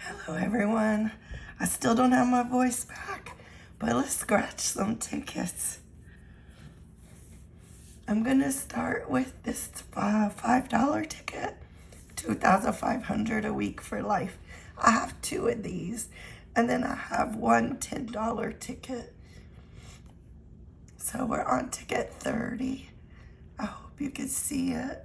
Hello, everyone. I still don't have my voice back, but let's scratch some tickets. I'm gonna start with this uh, $5 ticket, 2500 a week for life. I have two of these, and then I have one $10 ticket. So we're on ticket 30. I hope you can see it.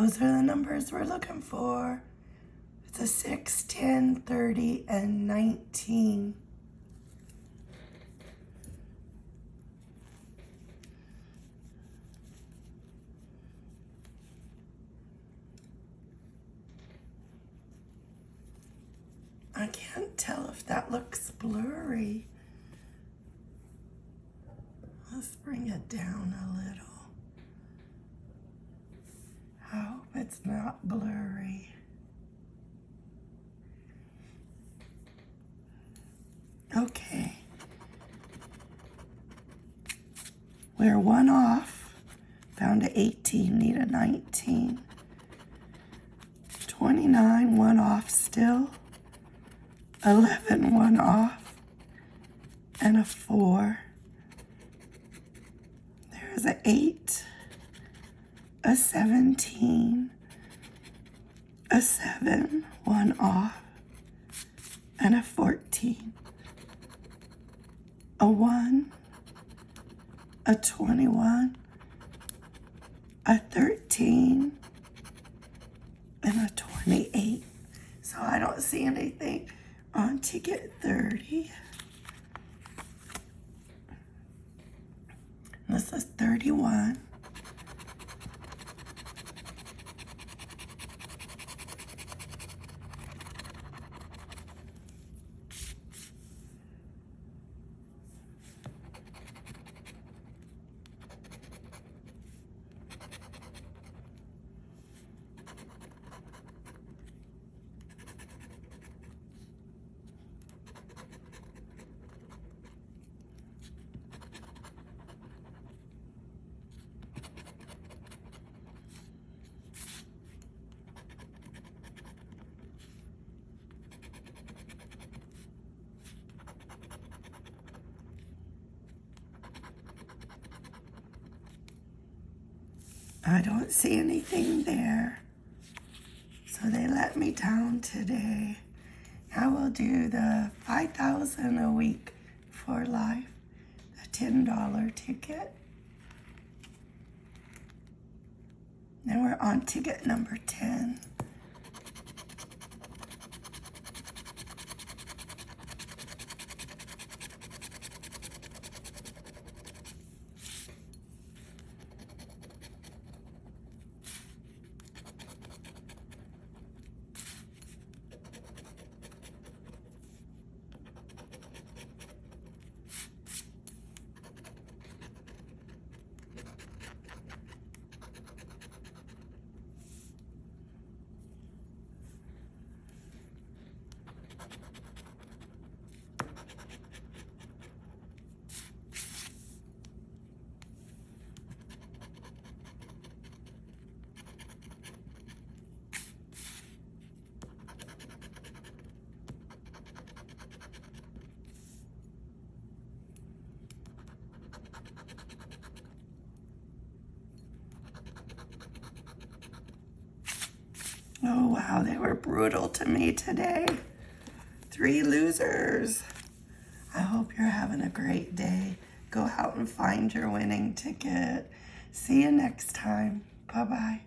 Those are the numbers we're looking for. It's a 6, 10, 30, and 19. I can't tell if that looks blurry. Let's bring it down a little. I hope it's not blurry. Okay. We're one off. Found a 18, need a 19. 29, one off still. 11, one off. And a four. There's an eight a 17, a 7, one off, and a 14, a 1, a 21, a 13, and a 28. So I don't see anything on ticket 30. This is 31. I don't see anything there. So they let me down today. I will do the 5000 a week for life, a $10 ticket. Now we're on ticket number 10. Oh, wow, they were brutal to me today. Three losers. I hope you're having a great day. Go out and find your winning ticket. See you next time. Bye-bye.